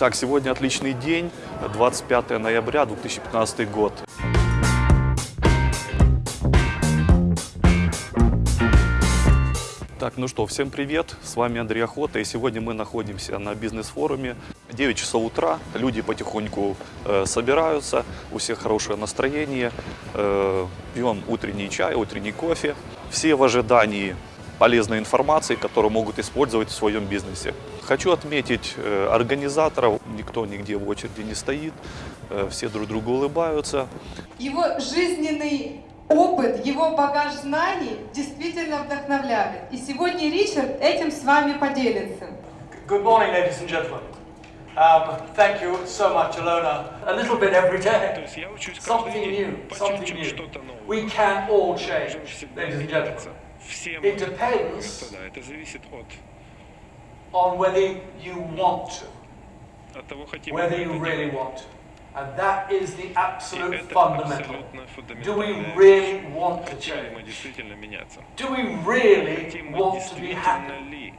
Итак, сегодня отличный день, 25 ноября 2015 год. Так, ну что, всем привет, с вами Андрей Охота, и сегодня мы находимся на бизнес-форуме. 9 часов утра, люди потихоньку э, собираются, у всех хорошее настроение, э, пьем утренний чай, утренний кофе. Все в ожидании полезной информации, которую могут использовать в своем бизнесе. Хочу отметить э, организаторов, никто нигде в очереди не стоит, э, все друг другу улыбаются. Его жизненный опыт, его багаж знаний действительно вдохновляет. И сегодня Ричард этим с вами поделится. Good morning, ladies and gentlemen. Um, thank you so much, Alona. A little bit every day. Something new, something new. We can all change, ladies and gentlemen. It depends господа, это зависит от, on whether you want to, от того, хотим мы whether это you really want to. And that is the absolute fundamental. Do we really want to мы change? Do we really мы want to be happy?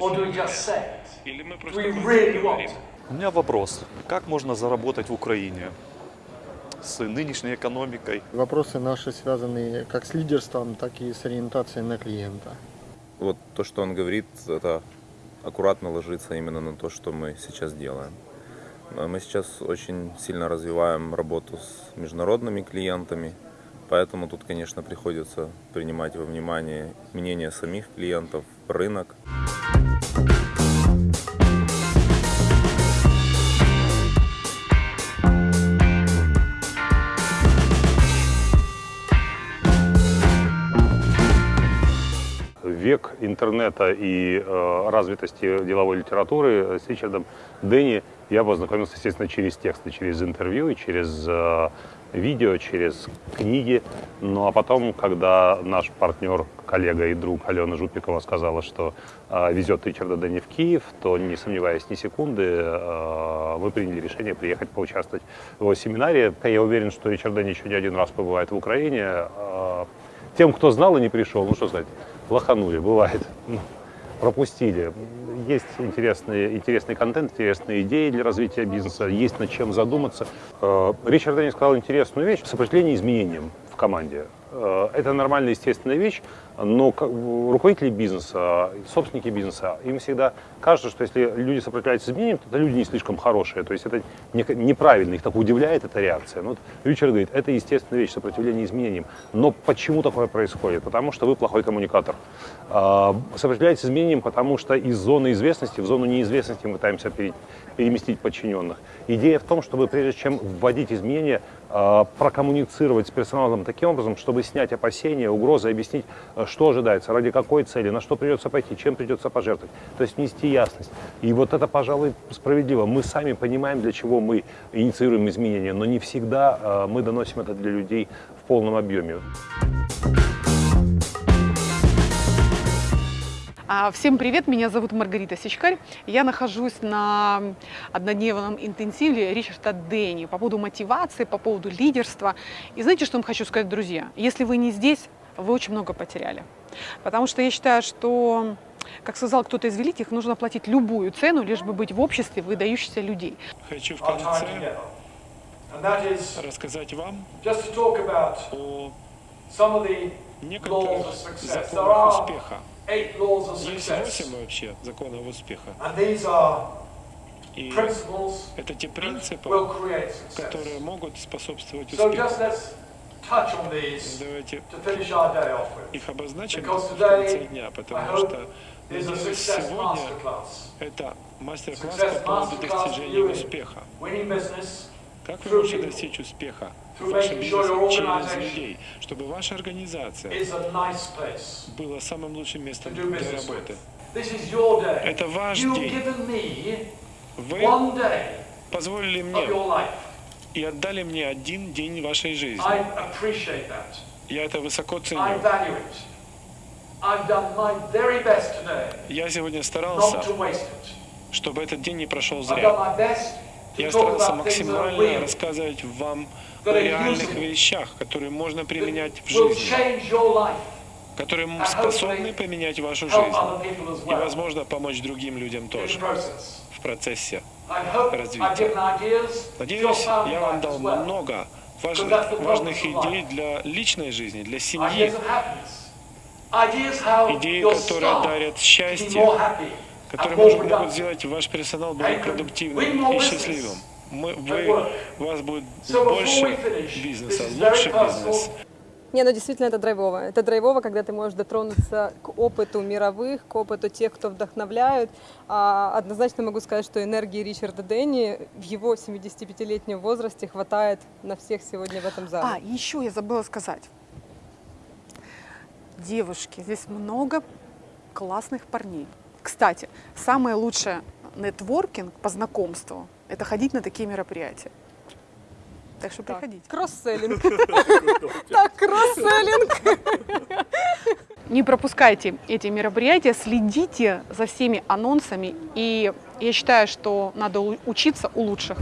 Or do we just say it? Мы Do we really want? У меня вопрос, как можно заработать в Украине с нынешней экономикой? Вопросы наши связаны как с лидерством, так и с ориентацией на клиента. вот то, что он говорит, это аккуратно ложится именно на то, что мы сейчас делаем. А Мы сейчас очень сильно развиваем работу с международными клиентами, поэтому тут, конечно, приходится принимать во внимание мнение самих клиентов, рынок. Век интернета и э, развитости деловой литературы с Ричардом Дэнни я познакомился, естественно, через тексты, через интервью, через э, видео, через книги. Ну а потом, когда наш партнер, коллега и друг Алена Жупикова сказала, что э, везет Ричарда Дэнни в Киев, то, не сомневаясь ни секунды, э, мы приняли решение приехать поучаствовать в его семинаре. Я уверен, что Ричард Дэнни еще не один раз побывает в Украине. Э, тем, кто знал и не пришел, ну что сказать, лоханули, бывает. Ну, Пропустили. Есть интересный, интересный контент, интересные идеи для развития бизнеса, есть над чем задуматься. Э, Ричард Дэнни сказал интересную вещь – сопротивление изменениям в команде. Э, Это нормальная, естественная вещь, но руководители бизнеса, собственники бизнеса, им всегда кажется, что если люди сопротивляются изменениям, то это люди не слишком хорошие. То есть это не- неправильно, их так удивляет эта реакция. Ну, вот Ричард говорит, это естественная вещь, сопротивление изменениям. Но почему такое происходит? Потому что вы плохой коммуникатор. А, Сопротивляетесь изменениям, потому что из зоны известности в зону неизвестности мы пытаемся пере- переместить подчиненных. Идея в том, чтобы прежде чем вводить изменения, а, прокоммуницировать с персоналом таким образом, чтобы снять опасения, угрозы, объяснить, а, что ожидается, ради какой цели, на что придется пойти, чем придется пожертвовать. То есть внести ясность. И вот это, пожалуй, справедливо. Мы сами понимаем, для чего мы инициируем изменения, но не всегда а, мы доносим это для людей в полном объеме. А, Всем привет, меня зовут Маргарита Сичкарь. Я нахожусь на однодневном интенсиве Ричарда Дэнни по поводу мотивации, по поводу лидерства. И знаете, что вам хочу сказать, друзья? Если вы не здесь, вы очень много потеряли. Потому что я считаю, что, как сказал кто-то из великих, нужно платить любую цену, лишь бы быть в обществе выдающихся людей. Хочу в конце рассказать вам о некоторых законах успеха. Есть восемь вообще законов успеха. И это те принципы, которые могут способствовать успеху. Давайте их обозначим в конце дня, потому что сегодня это мастер-класс по поводу достижения успеха. Как вы можете достичь успеха в вашем бизнесе через людей, чтобы ваша организация была самым лучшим местом для работы. Это ваш день. Вы позволили мне. И отдали мне один день вашей жизни. Я это высоко ценю. Я сегодня старался, чтобы этот день не прошел зря. Я старался максимально рассказывать вам о реальных вещах, которые можно применять в жизни, которые способны поменять вашу жизнь и, возможно, помочь другим людям тоже в процессе. Развития. Надеюсь, я вам дал много важных, важных идей для личной жизни, для семьи, идеи, которые дарят счастье, которые может- могут сделать ваш персонал более продуктивным и счастливым. Мы, вы, у вас будет больше бизнеса, лучше бизнес. Не, ну действительно это драйвово. Это драйвово, когда ты можешь дотронуться к опыту мировых, к опыту тех, кто вдохновляют. А, однозначно могу сказать, что энергии Ричарда Дэнни в его 75-летнем возрасте хватает на всех сегодня в этом зале. А, еще я забыла сказать. Девушки, здесь много классных парней. Кстати, самое лучшее нетворкинг по знакомству – это ходить на такие мероприятия. Так что Так, приходите. Кросс-селлинг. Так, кросс-селлинг. Не пропускайте эти мероприятия, следите за всеми анонсами. И я считаю, что надо учиться у лучших.